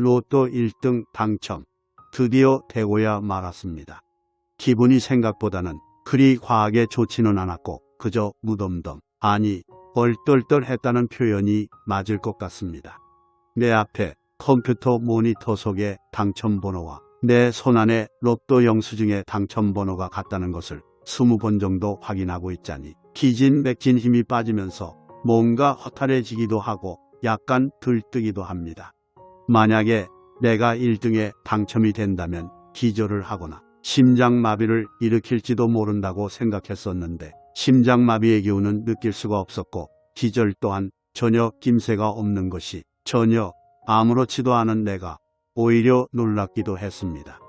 로또 1등 당첨. 드디어 되고야 말았습니다. 기분이 생각보다는 그리 과하게 좋지는 않았고 그저 무덤덤 아니 얼떨떨했다는 표현이 맞을 것 같습니다. 내 앞에 컴퓨터 모니터 속에 당첨번호와 내 손안에 로또 영수증에 당첨번호가 같다는 것을 스무 번 정도 확인하고 있자니 기진맥진 힘이 빠지면서 뭔가 허탈해지기도 하고 약간 들뜨기도 합니다. 만약에 내가 1등에 당첨이 된다면 기절을 하거나 심장마비를 일으킬지도 모른다고 생각했었는데 심장마비의 기운은 느낄 수가 없었고 기절 또한 전혀 김새가 없는 것이 전혀 아무렇지도 않은 내가 오히려 놀랍기도 했습니다.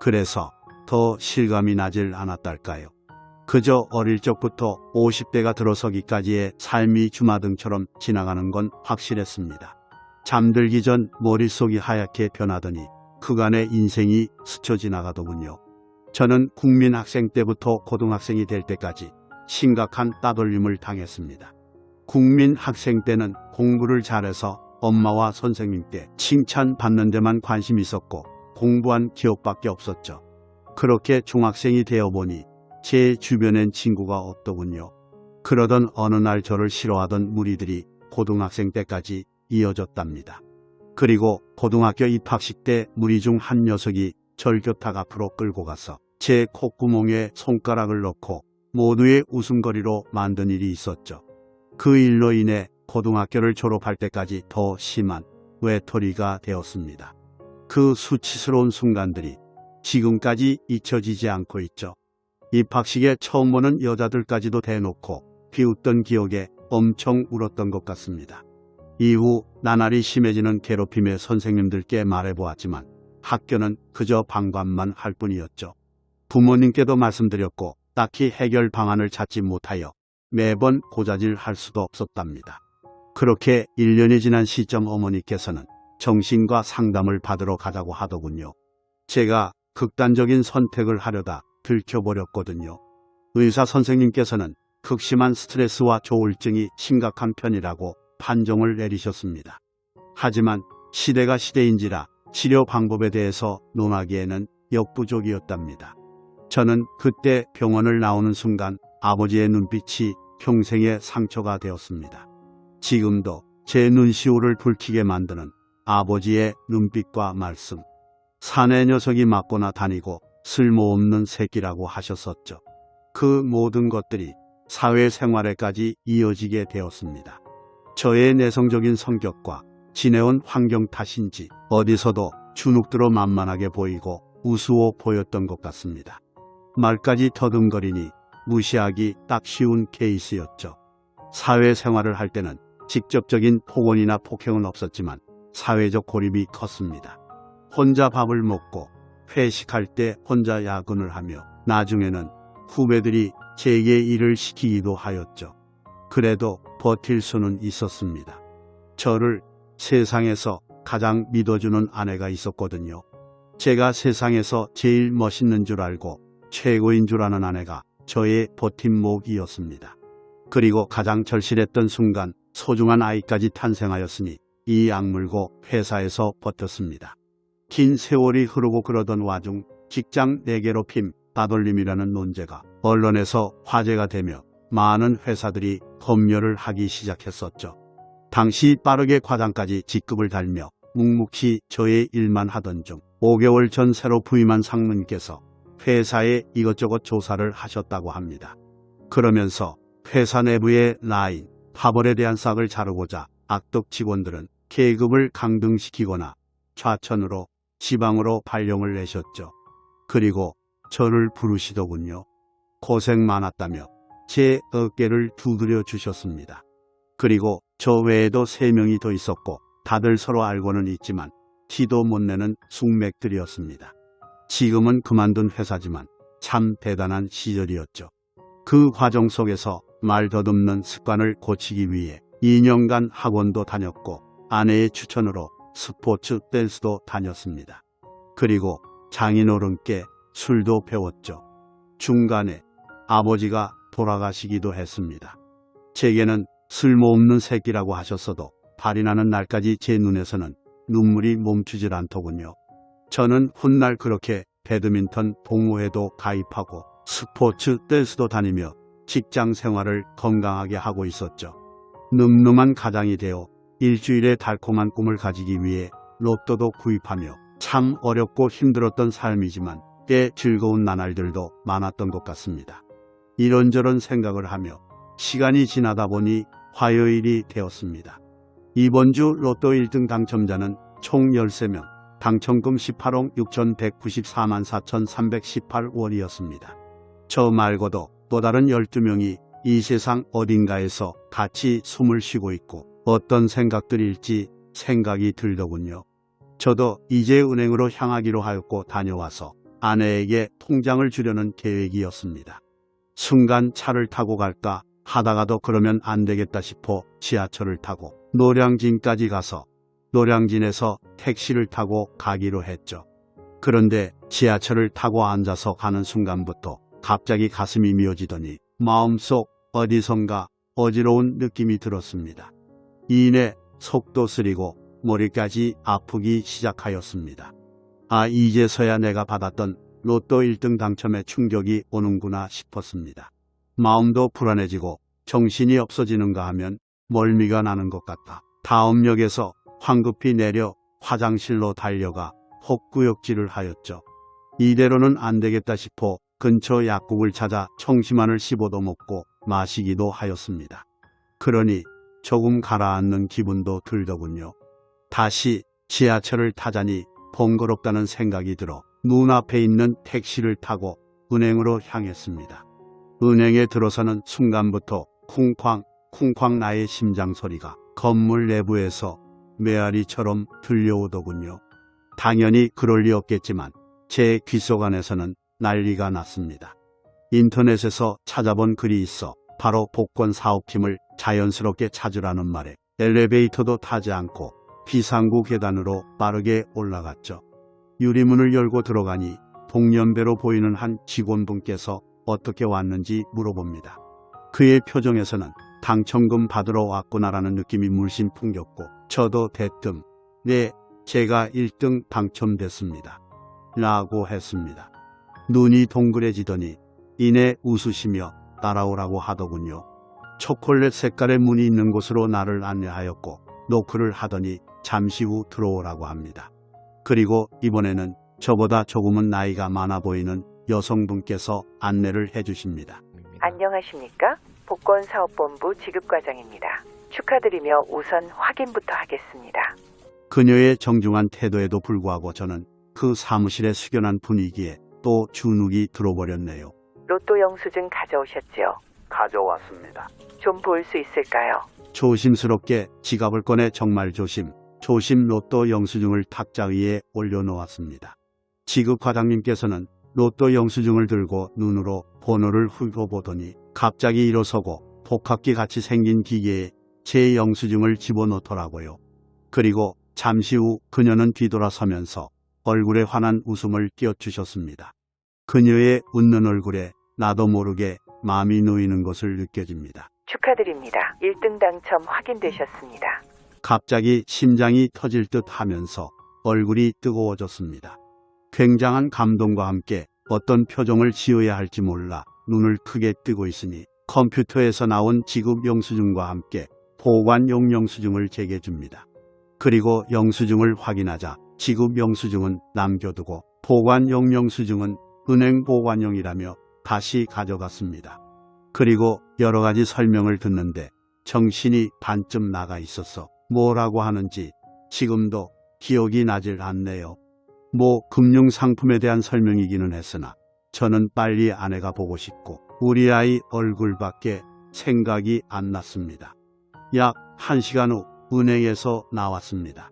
그래서 더 실감이 나질 않았달까요. 그저 어릴 적부터 50대가 들어서기까지의 삶이 주마등처럼 지나가는 건 확실했습니다. 잠들기 전 머릿속이 하얗게 변하더니 그간의 인생이 스쳐 지나가더군요. 저는 국민학생 때부터 고등학생이 될 때까지 심각한 따돌림을 당했습니다. 국민학생 때는 공부를 잘해서 엄마와 선생님께 칭찬받는 데만 관심이 있었고 공부한 기억밖에 없었죠. 그렇게 중학생이 되어보니 제 주변엔 친구가 없더군요. 그러던 어느 날 저를 싫어하던 무리들이 고등학생 때까지 이어졌답니다. 그리고 고등학교 입학식 때 무리 중 한 녀석이 절교탁 앞으로 끌고 가서 제 콧구멍에 손가락을 넣고 모두의 웃음거리로 만든 일이 있었죠. 그 일로 인해 고등학교를 졸업할 때까지 더 심한 외톨이가 되었습니다. 그 수치스러운 순간들이 지금까지 잊혀지지 않고 있죠. 입학식에 처음 보는 여자들까지도 대놓고 비웃던 기억에 엄청 울었던 것 같습니다. 이후 나날이 심해지는 괴롭힘에 선생님들께 말해보았지만 학교는 그저 방관만 할 뿐이었죠. 부모님께도 말씀드렸고 딱히 해결 방안을 찾지 못하여 매번 고자질 할 수도 없었답니다. 그렇게 1년이 지난 시점 어머니께서는 정신과 상담을 받으러 가자고 하더군요. 제가 극단적인 선택을 하려다 들켜버렸거든요. 의사 선생님께서는 극심한 스트레스와 조울증이 심각한 편이라고 판정을 내리셨습니다. 하지만 시대가 시대인지라 치료 방법에 대해서 논하기에는 역부족이었답니다. 저는 그때 병원을 나오는 순간 아버지의 눈빛이 평생의 상처가 되었습니다. 지금도 제 눈시울을 붉히게 만드는 아버지의 눈빛과 말씀. 사내 녀석이 맞거나 다니고 쓸모없는 새끼라고 하셨었죠. 그 모든 것들이 사회생활에까지 이어지게 되었습니다. 저의 내성적인 성격과 지내온 환경 탓인지 어디서도 주눅들어 만만하게 보이고 우스워 보였던 것 같습니다. 말까지 더듬거리니 무시하기 딱 쉬운 케이스였죠. 사회생활을 할 때는 직접적인 폭언이나 폭행은 없었지만 사회적 고립이 컸습니다. 혼자 밥을 먹고 회식할 때 혼자 야근을 하며 나중에는 후배들이 제게 일을 시키기도 하였죠. 그래도 버틸 수는 있었습니다. 저를 세상에서 가장 믿어주는 아내가 있었거든요. 제가 세상에서 제일 멋있는 줄 알고 최고인 줄 아는 아내가 저의 버팀목이었습니다. 그리고 가장 절실했던 순간 소중한 아이까지 탄생하였으니 이 악물고 회사에서 버텼습니다. 긴 세월이 흐르고 그러던 와중 직장 내괴롭힘, 따돌림이라는 논제가 언론에서 화제가 되며 많은 회사들이 검열을 하기 시작했었죠. 당시 빠르게 과장까지 직급을 달며 묵묵히 저의 일만 하던 중 5개월 전 새로 부임한 상무님께서 회사에 이것저것 조사를 하셨다고 합니다. 그러면서 회사 내부의 라인, 파벌에 대한 싹을 자르고자 악덕 직원들은 계급을 강등시키거나 좌천으로 지방으로 발령을 내셨죠. 그리고 저를 부르시더군요. 고생 많았다며 제 어깨를 두드려 주셨습니다. 그리고 저 외에도 세 명이 더 있었고 다들 서로 알고는 있지만 티도 못 내는 숙맥들이었습니다. 지금은 그만둔 회사지만 참 대단한 시절이었죠. 그 과정 속에서 말 더듬는 습관을 고치기 위해 2년간 학원도 다녔고 아내의 추천으로 스포츠 댄스도 다녔습니다. 그리고 장인어른께 술도 배웠죠. 중간에 아버지가 돌아가시기도 했습니다. 제게는 쓸모없는 새끼라고 하셨어도 발이 나는 날까지 제 눈에서는 눈물이 멈추질 않더군요. 저는 훗날 그렇게 배드민턴 동호회도 가입하고 스포츠 댄스도 다니며 직장 생활을 건강하게 하고 있었죠. 늠름한 가장이 되어 일주일의 달콤한 꿈을 가지기 위해 로또도 구입하며 참 어렵고 힘들었던 삶이지만 꽤 즐거운 나날들도 많았던 것 같습니다. 이런저런 생각을 하며 시간이 지나다 보니 화요일이 되었습니다. 이번 주 로또 1등 당첨자는 총 13명, 당첨금 18억 6,194만 4,318원이었습니다. 저 말고도 또 다른 12명이 이 세상 어딘가에서 같이 숨을 쉬고 있고 어떤 생각들일지 생각이 들더군요. 저도 이제 은행으로 향하기로 하였고 다녀와서 아내에게 통장을 주려는 계획이었습니다. 순간 차를 타고 갈까 하다가도 그러면 안 되겠다 싶어 지하철을 타고 노량진까지 가서 노량진에서 택시를 타고 가기로 했죠. 그런데 지하철을 타고 앉아서 가는 순간부터 갑자기 가슴이 미어지더니 마음속 어디선가 어지러운 느낌이 들었습니다. 이내 속도 쓰리고 머리까지 아프기 시작하였습니다. 아 이제서야 내가 받았던 로또 1등 당첨의 충격이 오는구나 싶었습니다. 마음도 불안해지고 정신이 없어지는가 하면 멀미가 나는 것 같다. 다음 역에서 황급히 내려 화장실로 달려가 헛구역질을 하였죠. 이대로는 안 되겠다 싶어 근처 약국을 찾아 청심환을 씹어도 먹고 마시기도 하였습니다. 그러니 조금 가라앉는 기분도 들더군요. 다시 지하철을 타자니 번거롭다는 생각이 들어 눈앞에 있는 택시를 타고 은행으로 향했습니다. 은행에 들어서는 순간부터 쿵쾅 쿵쾅 나의 심장 소리가 건물 내부에서 메아리처럼 들려오더군요. 당연히 그럴 리 없겠지만 제 귓속 안에서는 난리가 났습니다. 인터넷에서 찾아본 글이 있어 바로 복권 사업팀을 자연스럽게 찾으라는 말에 엘리베이터도 타지 않고 비상구 계단으로 빠르게 올라갔죠. 유리문을 열고 들어가니 동년배로 보이는 한 직원분께서 어떻게 왔는지 물어봅니다. 그의 표정에서는 당첨금 받으러 왔구나라는 느낌이 물씬 풍겼고 저도 대뜸 네 제가 1등 당첨됐습니다. 라고 했습니다. 눈이 동그래지더니 이내 웃으시며 따라오라고 하더군요. 초콜릿 색깔의 문이 있는 곳으로 나를 안내하였고 노크를 하더니 잠시 후 들어오라고 합니다. 그리고 이번에는 저보다 조금은 나이가 많아 보이는 여성분께서 안내를 해주십니다. 안녕하십니까? 복권사업본부 지급과장입니다. 축하드리며 우선 확인부터 하겠습니다. 그녀의 정중한 태도에도 불구하고 저는 그 사무실의 숙연한 분위기에 또 주눅이 들어버렸네요. 로또 영수증 가져오셨죠? 가져왔습니다. 좀 볼 수 있을까요? 조심스럽게 지갑을 꺼내 정말 조심, 조심 로또 영수증을 탁자 위에 올려놓았습니다. 지급 과장님께서는 로또 영수증을 들고 눈으로 번호를 훑어보더니 갑자기 일어서고 복합기 같이 생긴 기계에 제 영수증을 집어넣더라고요. 그리고 잠시 후 그녀는 뒤돌아서면서 얼굴에 환한 웃음을 띄워주셨습니다. 그녀의 웃는 얼굴에 나도 모르게 마음이 놓이는 것을 느껴집니다. 축하드립니다. 1등 당첨 확인되셨습니다. 갑자기 심장이 터질 듯 하면서 얼굴이 뜨거워졌습니다. 굉장한 감동과 함께 어떤 표정을 지어야 할지 몰라 눈을 크게 뜨고 있으니 컴퓨터에서 나온 지급 영수증과 함께 보관용 영수증을 제게 줍니다. 그리고 영수증을 확인하자 지급 영수증은 남겨두고 보관용 영수증은 은행 보관용이라며 다시 가져갔습니다. 그리고 여러 가지 설명을 듣는데 정신이 반쯤 나가 있어서 뭐라고 하는지 지금도 기억이 나질 않네요. 뭐 금융상품에 대한 설명이기는 했으나 저는 빨리 아내가 보고 싶고 우리 아이 얼굴밖에 생각이 안 났습니다. 약 1시간 후 은행에서 나왔습니다.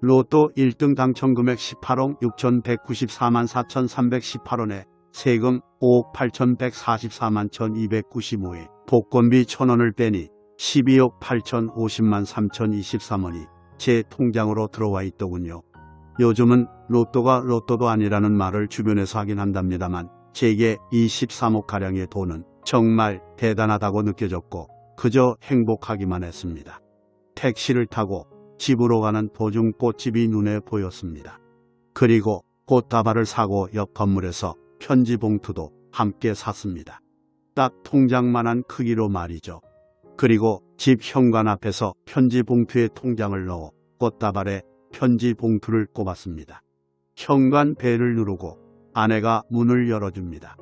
로또 1등 당첨 금액 18억 6,194만 4,318원에 세금 5억 8,144만 1,295에 복권비 1,000원을 빼니 12억 8,050만 3,023원이 제 통장으로 들어와 있더군요. 요즘은 로또가 로또도 아니라는 말을 주변에서 하긴 한답니다만 제게 이 13억가량의 돈은 정말 대단하다고 느껴졌고 그저 행복하기만 했습니다. 택시를 타고 집으로 가는 도중 꽃집이 눈에 보였습니다. 그리고 꽃다발을 사고 옆 건물에서 편지 봉투도 함께 샀습니다. 딱 통장만한 크기로 말이죠. 그리고 집 현관 앞에서 편지 봉투에 통장을 넣어 꽃다발에 편지 봉투를 꼽았습니다. 현관 벨을 누르고 아내가 문을 열어줍니다.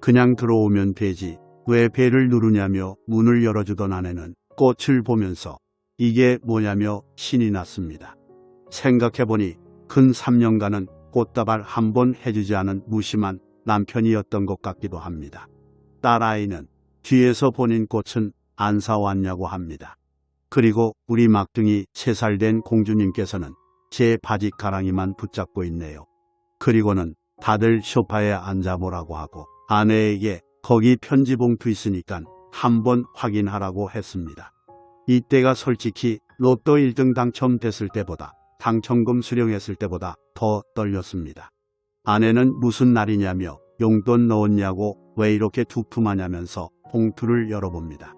그냥 들어오면 되지 왜 벨을 누르냐며 문을 열어주던 아내는 꽃을 보면서 이게 뭐냐며 신이 났습니다. 생각해보니 근 3년간은 꽃다발 한 번 해주지 않은 무심한 남편이었던 것 같기도 합니다. 딸아이는 뒤에서 본인 꽃은 안 사왔냐고 합니다. 그리고 우리 막둥이 3살 된 공주님께서는 제 바지 가랑이만 붙잡고 있네요. 그리고는 다들 소파에 앉아보라고 하고 아내에게 거기 편지 봉투 있으니까 한번 확인하라고 했습니다. 이때가 솔직히 로또 1등 당첨됐을 때보다 당첨금 수령했을 때보다 더 떨렸습니다. 아내는 무슨 날이냐며 용돈 넣었냐고 왜 이렇게 두툼하냐면서 봉투를 열어봅니다.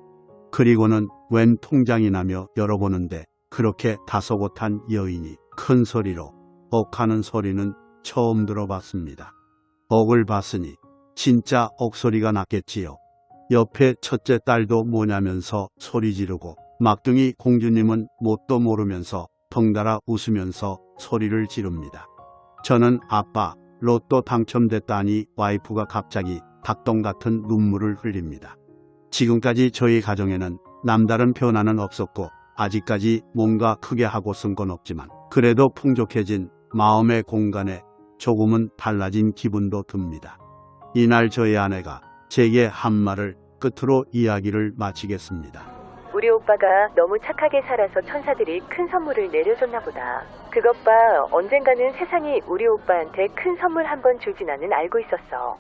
그리고는 웬 통장이 나며 열어보는데 그렇게 다소곳한 여인이 큰 소리로 억하는 소리는 처음 들어봤습니다. 억을 봤으니 진짜 억소리가 났겠지요. 옆에 첫째 딸도 뭐냐면서 소리 지르고 막둥이 공주님은 뭣도 모르면서 덩달아 웃으면서 소리를 지릅니다. 저는 아빠 로또 당첨됐다니 와이프가 갑자기 닭똥 같은 눈물을 흘립니다. 지금까지 저희 가정에는 남다른 변화는 없었고 아직까지 뭔가 크게 하고 쓴 건 없지만 그래도 풍족해진 마음의 공간에 조금은 달라진 기분도 듭니다. 이날 저희 아내가 제게 한 말을 끝으로 이야기를 마치겠습니다. 우리 오빠가 너무 착하게 살아서 천사들이 큰 선물을 내려줬나 보다. 그것 봐, 언젠가는 세상이 우리 오빠한테 큰 선물 한 번 줄지 나는 알고 있었어.